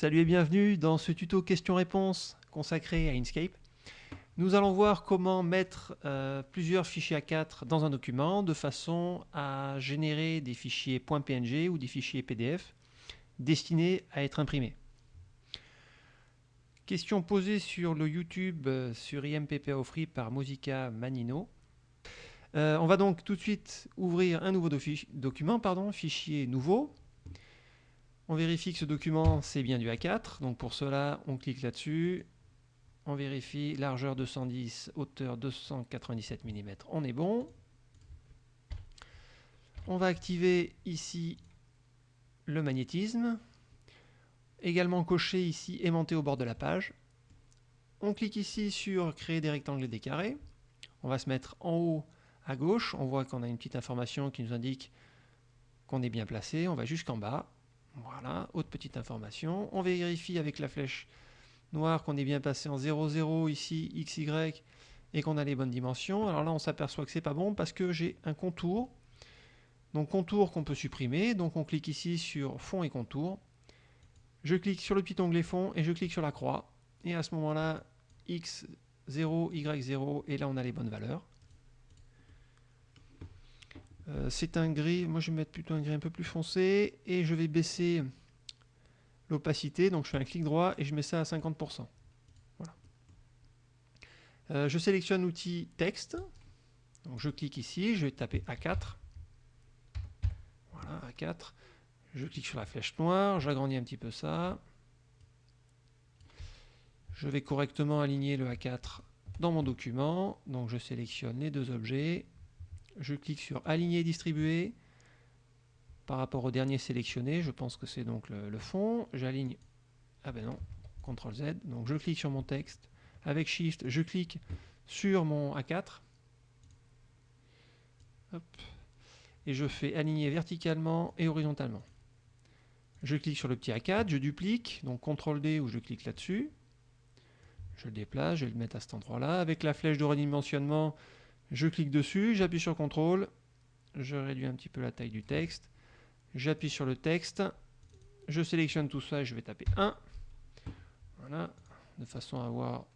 Salut et bienvenue dans ce tuto questions-réponses consacré à Inkscape. Nous allons voir comment mettre euh, plusieurs fichiers A4 dans un document de façon à générer des fichiers .png ou des fichiers PDF destinés à être imprimés. Question posée sur le YouTube euh, sur IMPPO Free par Musica Manino. Euh, on va donc tout de suite ouvrir un nouveau document, pardon, fichier nouveau. On vérifie que ce document c'est bien du A4, donc pour cela on clique là-dessus, on vérifie largeur 210, hauteur 297 mm, on est bon. On va activer ici le magnétisme, également cocher ici aimanté au bord de la page. On clique ici sur créer des rectangles et des carrés. On va se mettre en haut à gauche, on voit qu'on a une petite information qui nous indique qu'on est bien placé. On va jusqu'en bas. Voilà, autre petite information. On vérifie avec la flèche noire qu'on est bien passé en 0, 0 ici, XY, et qu'on a les bonnes dimensions. Alors là, on s'aperçoit que c'est pas bon parce que j'ai un contour. Donc contour qu'on peut supprimer. Donc on clique ici sur fond et contour. Je clique sur le petit onglet fond et je clique sur la croix. Et à ce moment-là, X0, Y0, et là on a les bonnes valeurs. Euh, c'est un gris, moi je vais mettre plutôt un gris un peu plus foncé et je vais baisser l'opacité, donc je fais un clic droit et je mets ça à 50%. Voilà. Euh, je sélectionne l'outil texte, je clique ici, je vais taper A4. Voilà, A4. Je clique sur la flèche noire, j'agrandis un petit peu ça. Je vais correctement aligner le A4 dans mon document, donc je sélectionne les deux objets, je clique sur aligner et distribuer. Par rapport au dernier sélectionné, je pense que c'est donc le, fond, j'aligne, ah ben non, CTRL Z, donc je clique sur mon texte, avec Shift, je clique sur mon A4, et je fais aligner verticalement et horizontalement. Je clique sur le petit A4, je duplique, donc CTRL D ou je clique là-dessus, je le déplace, je vais le mettre à cet endroit-là, avec la flèche de redimensionnement, je clique dessus, j'appuie sur CTRL, je réduis un petit peu la taille du texte, j'appuie sur le texte, je sélectionne tout ça et je vais taper 1. Voilà, de façon à avoir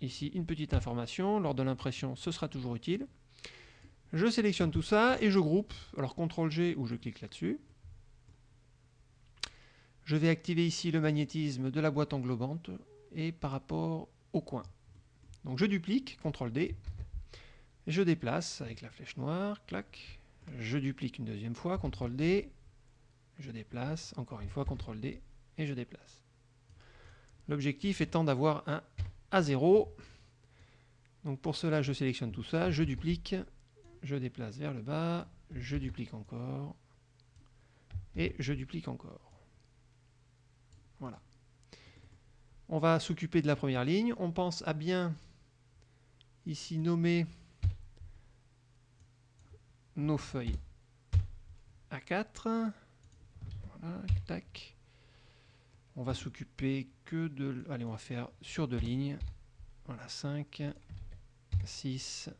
ici une petite information. Lors de l'impression, ce sera toujours utile. Je sélectionne tout ça et je groupe. Alors CTRL G ou je clique là-dessus. Je vais activer ici le magnétisme de la boîte englobante et par rapport au coin. Donc je duplique, CTRL D, je déplace avec la flèche noire, clac, je duplique une deuxième fois, CTRL D, je déplace, encore une fois, CTRL D, et je déplace. L'objectif étant d'avoir un A0. Donc pour cela, je sélectionne tout ça, je duplique, je déplace vers le bas, je duplique encore, et je duplique encore. Voilà. On va s'occuper de la première ligne. On pense à bien ici nommer nos feuilles A4. Voilà, tac. On va s'occuper que de... Allez, on va faire sur deux lignes. Voilà, 5, 6,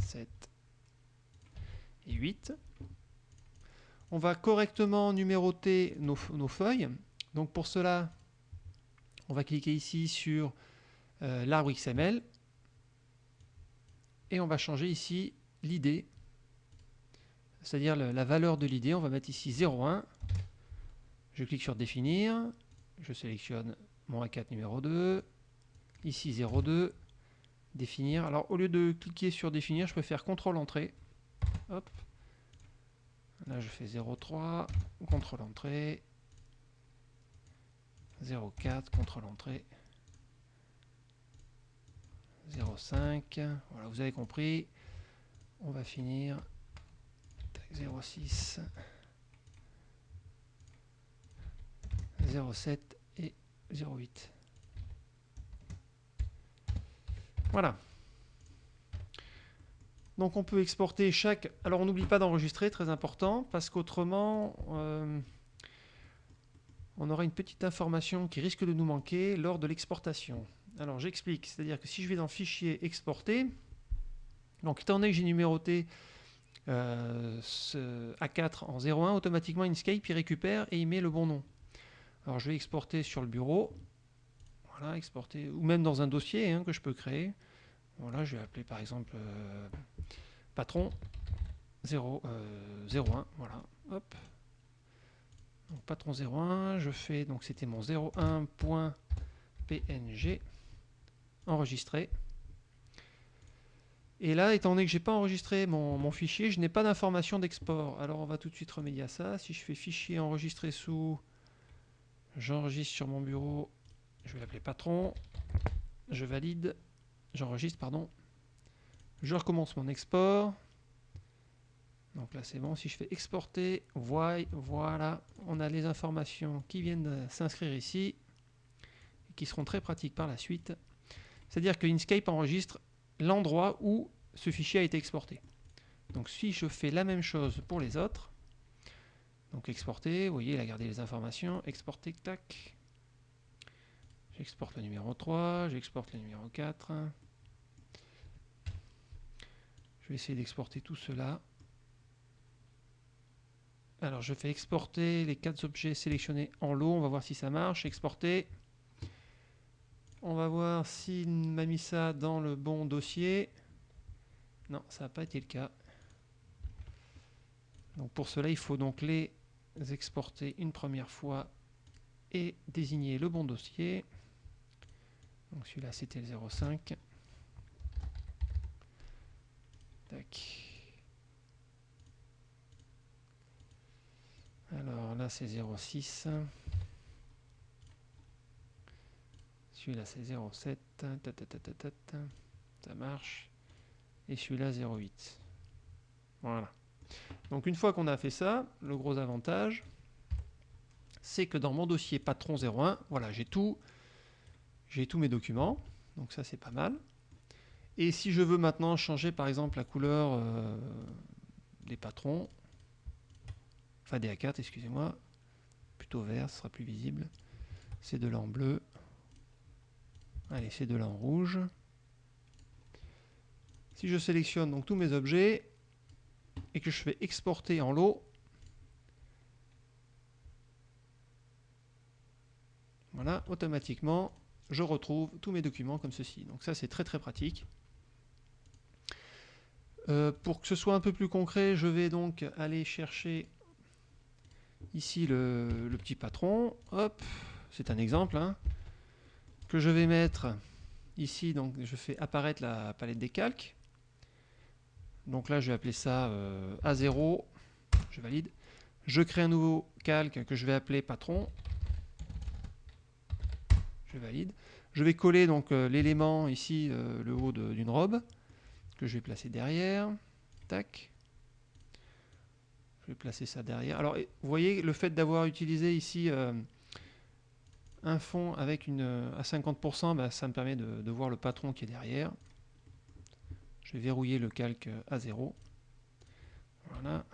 7 et 8. On va correctement numéroter nos, feuilles. Donc pour cela, on va cliquer ici sur euh, l'arbre XML. Et on va changer ici l'idée c'est-à-dire la valeur de l'idée. On va mettre ici 0,1. Je clique sur définir. Je sélectionne mon A4 numéro 2. Ici 0,2. Définir. Alors au lieu de cliquer sur définir, je peux faire CTRL entrée. Hop. Là je fais 0,3. CTRL entrée. 0,4. CTRL entrée. 0,5. Voilà, vous avez compris. On va finir 06 07 et 08 voilà. Donc on peut exporter chaque. Alors on n'oublie pas d'enregistrer très important parce qu'autrement euh, on aura une petite information qui risque de nous manquer lors de l'exportation. Alors j'explique. C'est à dire que si je vais dans fichier exporter donc étant donné que j'ai numéroté euh, ce A4 en 01, automatiquement Inkscape il récupère et il met le bon nom. Alors je vais exporter sur le bureau. Voilà, exporter, ou même dans un dossier hein, que je peux créer. Voilà, je vais appeler par exemple euh, patron 0, 01. Voilà, hop. Donc patron 01, je fais, donc c'était mon 01.png enregistré. Et là, étant donné que j'ai pas enregistré mon, fichier, je n'ai pas d'information d'export. Alors on va tout de suite remédier à ça. Si je fais fichier enregistré sous, j'enregistre sur mon bureau, je vais l'appeler patron, je valide, j'enregistre, pardon. Je recommence mon export. Donc là c'est bon, si je fais exporter, voilà, on a les informations qui viennent de s'inscrire ici, et qui seront très pratiques par la suite. C'est-à-dire que Inkscape enregistre l'endroit où ce fichier a été exporté. Donc si je fais la même chose pour les autres, donc exporter, vous voyez, il a gardé les informations, exporter, tac. J'exporte le numéro 3, j'exporte le numéro 4. Je vais essayer d'exporter tout cela. Alors je fais exporter les quatre objets sélectionnés en lot, on va voir si ça marche. Exporter. On va voir s'il m'a mis ça dans le bon dossier. Non, ça n'a pas été le cas. Donc pour cela, il faut donc les exporter une première fois et désigner le bon dossier. Donc celui-là, c'était le 05. Tac. Alors là, c'est 06. Celui-là, c'est 07. Ça marche. Et celui-là, 08. Voilà. Donc une fois qu'on a fait ça, le gros avantage, c'est que dans mon dossier patron 01, voilà, j'ai tout, j'ai tous mes documents. Donc ça, c'est pas mal. Et si je veux maintenant changer, par exemple, la couleur euh, des patrons, enfin des A4, excusez-moi, plutôt vert, ce sera plus visible. C'est de l'en bleu. Allez, c'est de là en rouge. Si je sélectionne donc tous mes objets et que je fais exporter en lot, voilà, automatiquement, je retrouve tous mes documents comme ceci. Donc ça, c'est très très pratique. Euh, pour que ce soit un peu plus concret, je vais donc aller chercher ici le, petit patron. Hop, c'est un exemple. Hein que je vais mettre ici, donc je fais apparaître la palette des calques. Donc là, je vais appeler ça euh, A0, je valide. Je crée un nouveau calque que je vais appeler patron. Je valide. Je vais coller donc euh, l'élément ici, euh, le haut d'une robe, que je vais placer derrière. Tac. Je vais placer ça derrière. Alors, vous voyez, le fait d'avoir utilisé ici un fond avec une à 50%, bah, ça me permet de, voir le patron qui est derrière. Je vais verrouiller le calque à 0. Voilà.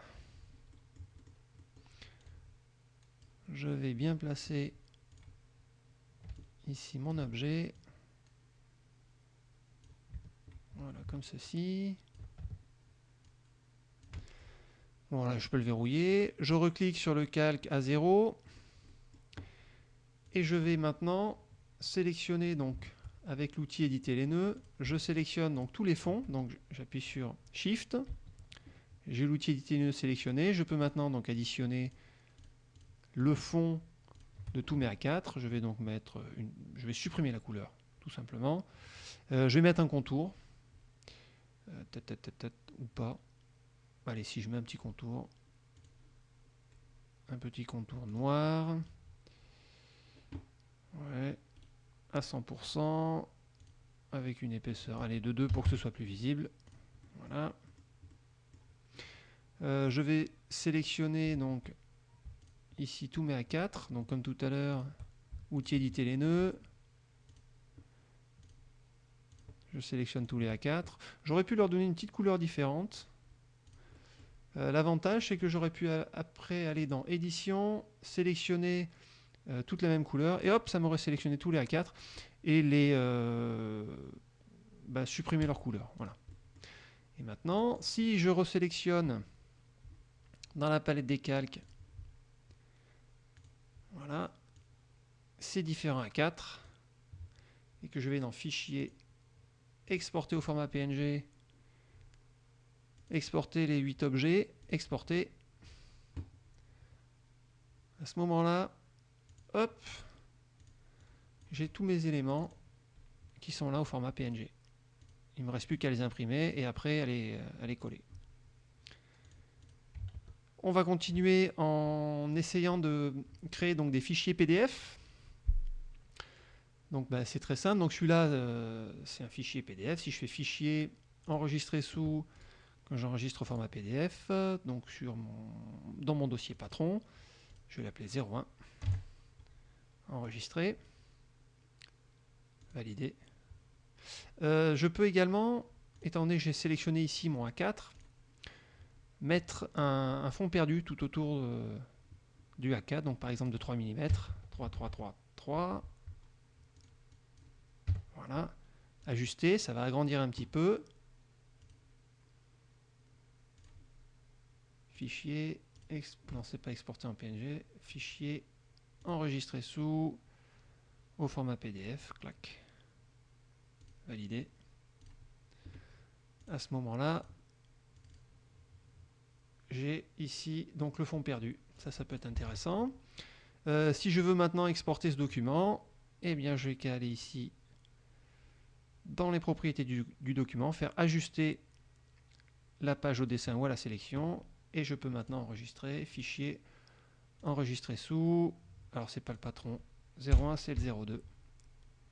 Je vais bien placer ici mon objet. Voilà, comme ceci. Voilà, je peux le verrouiller. Je reclique sur le calque à 0 et je vais maintenant sélectionner donc avec l'outil éditer les nœuds, je sélectionne donc tous les fonds, donc j'appuie sur Shift, j'ai l'outil éditer les nœuds sélectionné, je peux maintenant donc additionner le fond de tous mes A4, je vais donc mettre une, je vais supprimer la couleur tout simplement, euh, je vais mettre un contour, euh, ou pas, allez si je mets un petit contour, un petit contour noir, À 100%. Avec une épaisseur, allez, de 2 pour que ce soit plus visible. Voilà. Euh, je vais sélectionner donc ici tous mes A4. Donc comme tout à l'heure, outil éditer les nœuds. Je sélectionne tous les A4. J'aurais pu leur donner une petite couleur différente. Euh, l'avantage, c'est que j'aurais pu après aller dans édition, sélectionner euh, toutes la même couleur, et hop, ça m'aurait sélectionné tous les A4 et les euh, bah, supprimer leur couleur. Voilà. Et maintenant, si je resélectionne dans la palette des calques, voilà, ces différents A4 et que je vais dans Fichier, exporter au format PNG, exporter les 8 objets, exporter. À ce moment-là, hop, j'ai tous mes éléments qui sont là au format PNG. Il ne me reste plus qu'à les imprimer et après à les, à les coller. On va continuer en essayant de créer donc des fichiers PDF. Donc bah, c'est très simple. Donc celui-là, euh, c'est un fichier PDF. Si je fais fichier enregistrer sous, quand j'enregistre au format PDF, donc sur mon, dans mon dossier patron, je vais l'appeler 01. Valider. Euh, je peux également, étant donné que j'ai sélectionné ici mon A4, mettre un, fond perdu tout autour du A4, donc par exemple de 3 mm, 3, 3, 3, 3. Voilà. Ajuster, ça va agrandir un petit peu. Fichier, non c'est pas exporté en PNG, fichier enregistré sous au format PDF, clac, valider. À ce moment-là, j'ai ici donc le fond perdu. Ça, ça peut être intéressant. Euh, si je veux maintenant exporter ce document, eh bien, je vais aller ici dans les propriétés du, document, faire ajuster la page au dessin ou à la sélection, et je peux maintenant enregistrer, fichier, enregistrer sous, alors c'est pas le patron, 01 c'est le 02.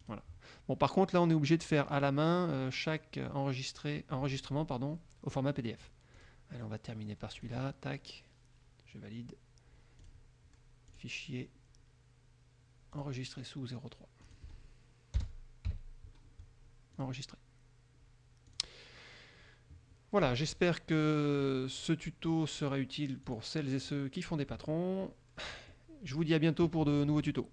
Voilà. Bon, par contre, là, on est obligé de faire à la main euh, chaque enregistrement pardon, au format PDF. Allez, on va terminer par celui-là. Tac. Je valide. Fichier enregistré sous 03. Enregistré. Voilà, j'espère que ce tuto sera utile pour celles et ceux qui font des patrons. Je vous dis à bientôt pour de nouveaux tutos.